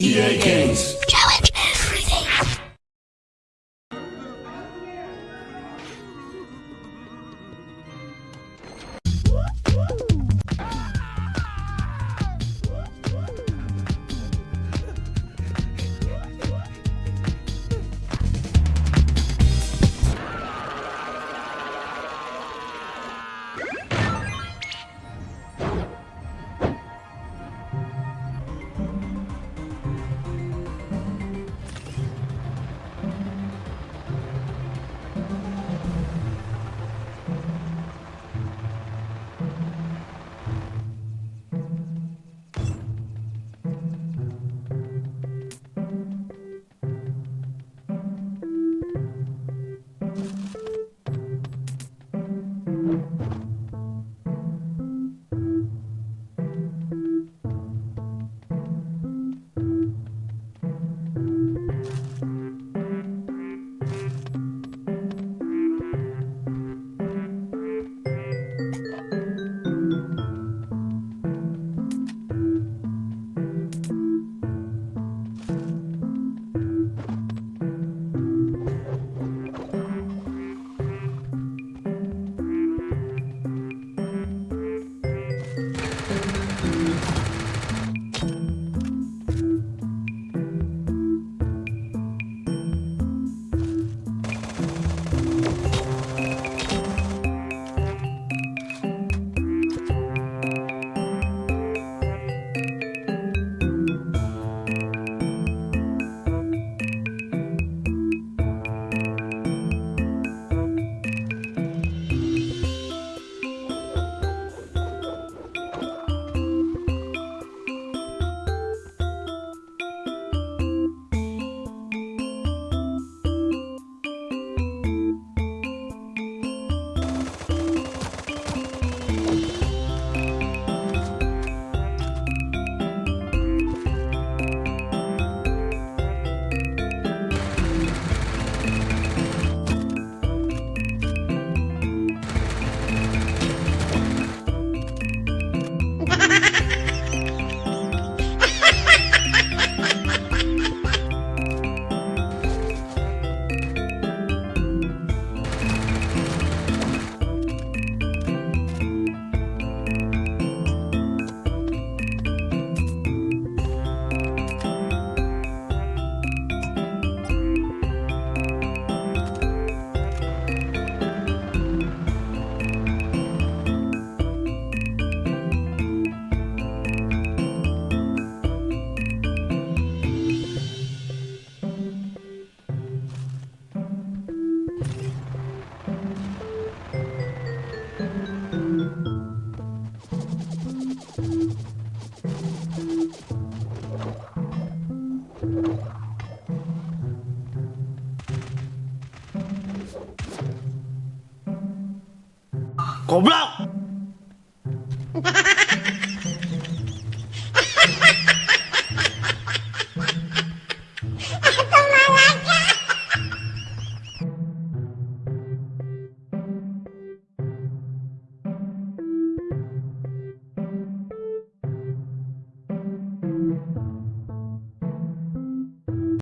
EA Games. Goblok!